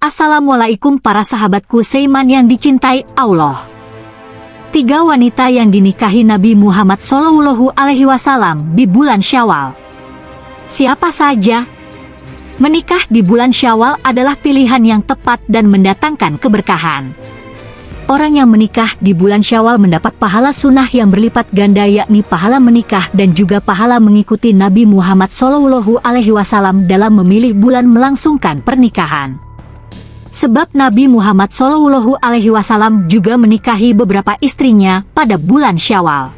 Assalamualaikum para sahabatku Seiman yang dicintai Allah. Tiga wanita yang dinikahi Nabi Muhammad Shallallahu Alaihi Wasallam di bulan Syawal. Siapa saja? Menikah di bulan Syawal adalah pilihan yang tepat dan mendatangkan keberkahan. Orang yang menikah di bulan Syawal mendapat pahala sunnah yang berlipat ganda yakni pahala menikah dan juga pahala mengikuti Nabi Muhammad Shallallahu Alaihi Wasallam dalam memilih bulan melangsungkan pernikahan. Sebab Nabi Muhammad Shallallahu Alaihi Wasallam juga menikahi beberapa istrinya pada bulan Syawal.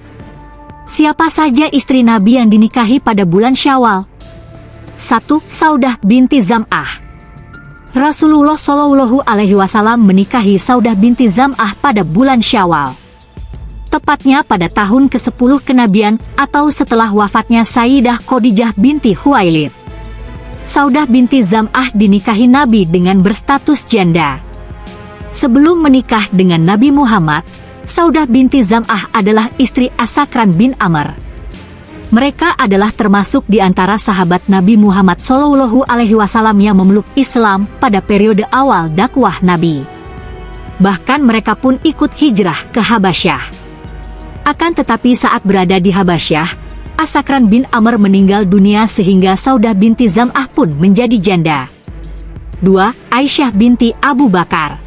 Siapa saja istri Nabi yang dinikahi pada bulan Syawal? 1. Saudah binti Zam'ah Rasulullah Shallallahu Alaihi Wasallam menikahi Saudah binti Zam'ah pada bulan Syawal. Tepatnya pada tahun ke-10 kenabian atau setelah wafatnya Sayyidah Khadijah binti Huwailid. Saudah binti Zam'ah dinikahi Nabi dengan berstatus janda. Sebelum menikah dengan Nabi Muhammad, Saudah binti Zam'ah adalah istri Asakran bin Amr. Mereka adalah termasuk di antara sahabat Nabi Muhammad Shallallahu Alaihi Wasallam yang memeluk Islam pada periode awal dakwah Nabi. Bahkan mereka pun ikut hijrah ke Habasyah. Akan tetapi saat berada di Habasyah, Asakran bin Amr meninggal dunia sehingga Saudah binti Zam'ah pun menjadi janda. 2. Aisyah binti Abu Bakar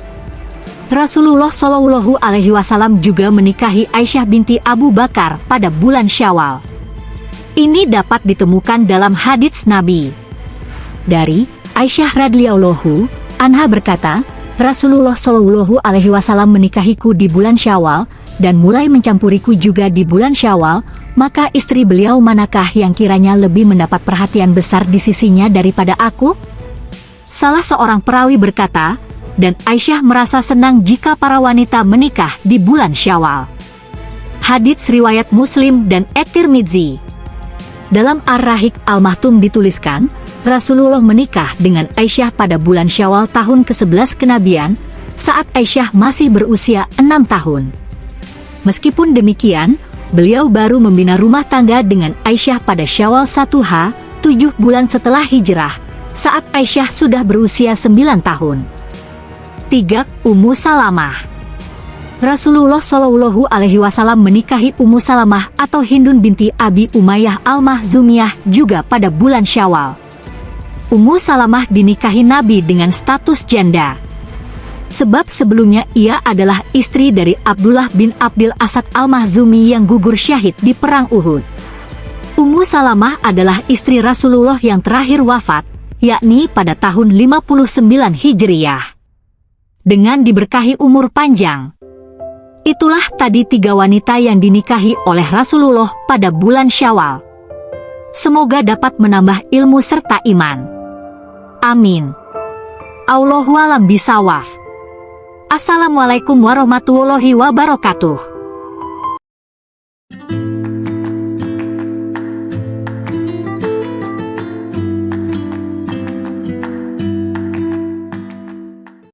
Rasulullah Shallallahu Alaihi Wasallam juga menikahi Aisyah binti Abu Bakar pada bulan Syawal. Ini dapat ditemukan dalam hadits Nabi. Dari Aisyah radhiyallahu anha berkata, Rasulullah Shallallahu Alaihi Wasallam menikahiku di bulan Syawal dan mulai mencampuriku juga di bulan Syawal maka istri beliau manakah yang kiranya lebih mendapat perhatian besar di sisinya daripada aku? Salah seorang perawi berkata, dan Aisyah merasa senang jika para wanita menikah di bulan Syawal. Hadits riwayat Muslim dan At-Tirmidzi. Dalam Ar-Rahik Al-Mahtum dituliskan, Rasulullah menikah dengan Aisyah pada bulan Syawal tahun ke-11 kenabian, saat Aisyah masih berusia enam tahun. Meskipun demikian, Beliau baru membina rumah tangga dengan Aisyah pada Syawal 1H, tujuh bulan setelah hijrah, saat Aisyah sudah berusia 9 tahun. 3. Ummu Salamah Rasulullah Shallallahu Alaihi Wasallam menikahi Ummu Salamah atau Hindun binti Abi Umayyah Al-Mahzumiyah juga pada bulan Syawal. Ummu Salamah dinikahi Nabi dengan status janda. Sebab sebelumnya ia adalah istri dari Abdullah bin Abdul Asad Al-Mahzumi yang gugur syahid di Perang Uhud. Ummu Salamah adalah istri Rasulullah yang terakhir wafat, yakni pada tahun 59 Hijriyah. Dengan diberkahi umur panjang. Itulah tadi tiga wanita yang dinikahi oleh Rasulullah pada bulan Syawal. Semoga dapat menambah ilmu serta iman. Amin. Allahualam bisawaf. Assalamualaikum warahmatullahi wabarakatuh.